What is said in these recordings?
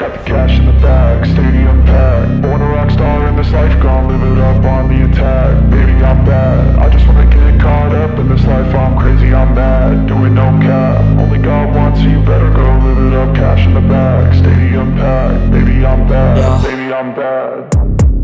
Got the cash in the bag, stadium packed. Born a rock star in this life, gon' live it up on the attack. Baby, I'm bad, I just wanna get caught up in this life. I'm crazy, I'm mad, doing no cap. Only God wants you better go live it up. Cash in the bag, stadium packed. Baby, I'm bad, Yeah. baby, I'm bad.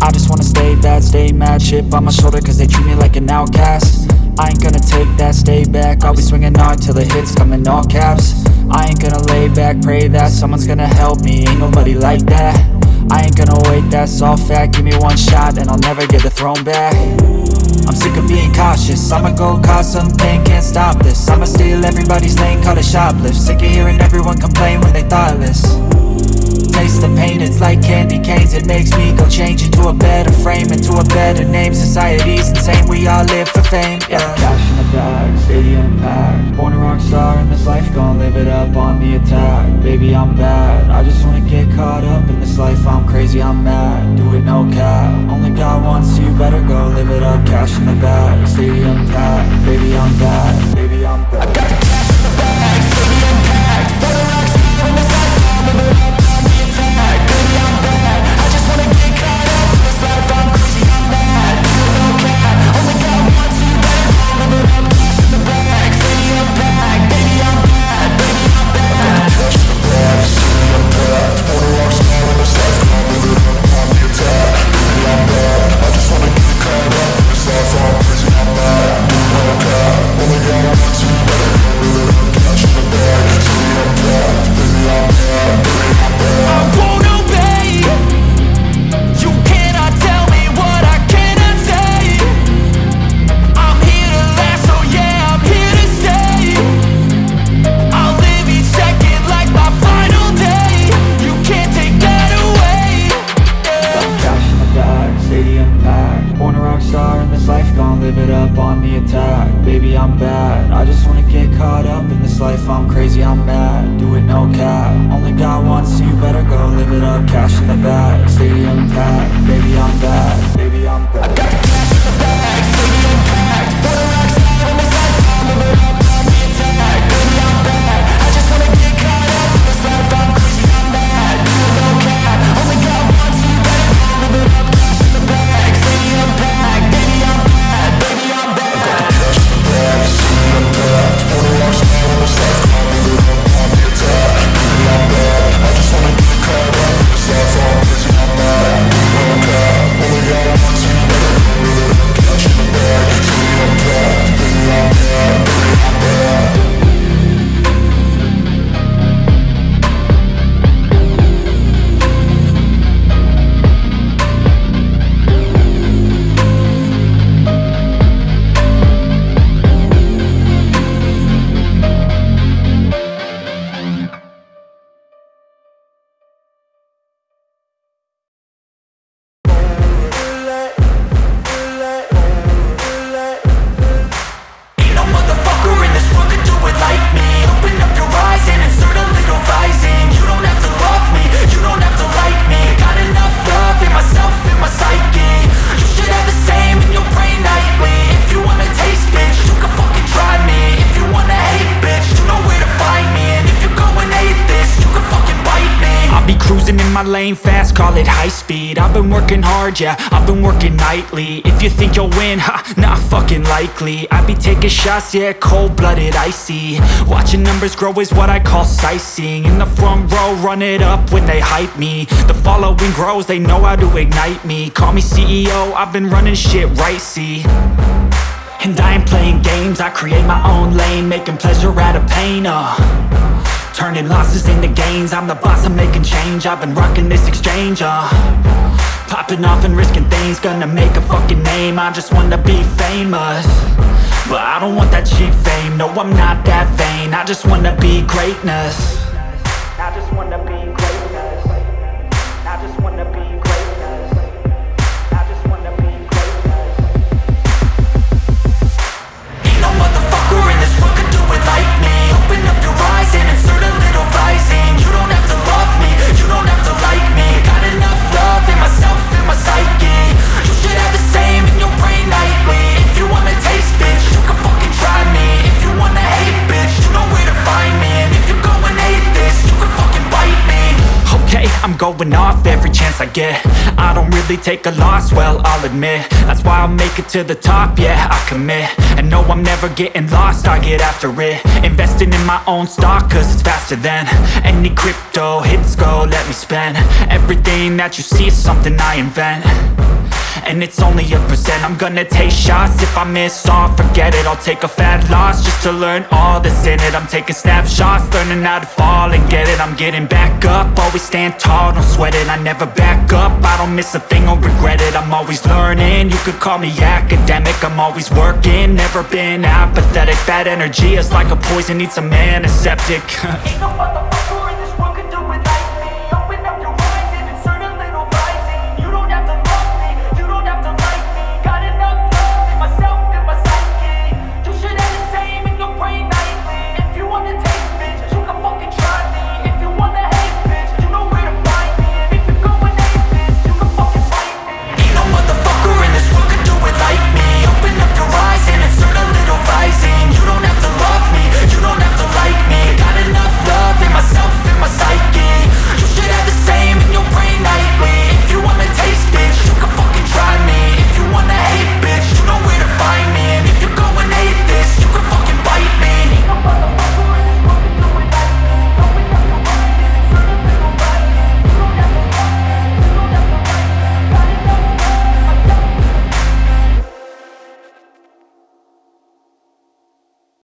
I just wanna stay bad, stay mad. Chip on my shoulder cause they treat me like an outcast I ain't gonna take that, stay back. I'll be swinging hard till the hits come in all caps. I ain't gonna lay back, pray that Someone's gonna help me, ain't nobody like that. I ain't gonna wait, that's all fact. Give me one shot and I'll never get the throne back. I'm sick of being cautious. I'ma go cause something, can't stop this. I'ma steal everybody's lane, call it shoplift. Sick of hearing everyone complain when they thoughtless Taste the pain, it's like candy canes. It makes me go change into a better frame Into a better name, society's insane We all live for fame, yeah. Cash in the bag, stadium packed Born a rock star in this life, gon' live it up on the attack. Baby, I'm bad, I just wanna get caught up in this life. I'm crazy, I'm mad, do it no cap. Only God wants you, better go live it up. Cash in the bag, stadium packed Baby, I'm bad, baby, I'm bad I'm crazy, I'm mad, do it no cap. Only got one, wants you, better go live it up Cash in the bag, stadium packed Baby, I'm bad, baby, I'm bad lane fast, call it high speed. I've been working hard, yeah, I've been working nightly. If you think you'll win, ha, not fucking likely. I be taking shots, yeah, cold-blooded, icy. Watching numbers grow is what I call sightseeing. In the front row, run it up when they hype me. The following grows, they know how to ignite me. Call me CEO, I've been running shit right, see. And I ain't playing games, I create my own lane Making pleasure out of pain, uh Turning losses into gains. I'm the boss, I'm making change. I've been rocking this exchange, uh. Popping off and risking things Gonna make a fucking name. I just wanna be famous. But I don't want that cheap fame. No, I'm not that vain. I just wanna be greatness. I just wanna be going off every chance I get. I don't really take a loss, well, I'll admit. That's why I'll make it to the top, yeah, I commit. And no, I'm never getting lost, I get after it. Investing in my own stock, cause it's faster than Any crypto hits go, let me spend. Everything that you see is something I invent and it's only a percent. I'm gonna take shots. If I miss all Forget it, I'll take a fat loss Just to learn all that's in it. I'm taking snapshots, learning how to fall and get it. I'm getting back up, always stand tall, don't sweat it. I never back up, I don't miss a thing or regret it. I'm always learning, you could call me academic. I'm always working, never been apathetic. Bad energy is like a poison, needs a man, a antiseptic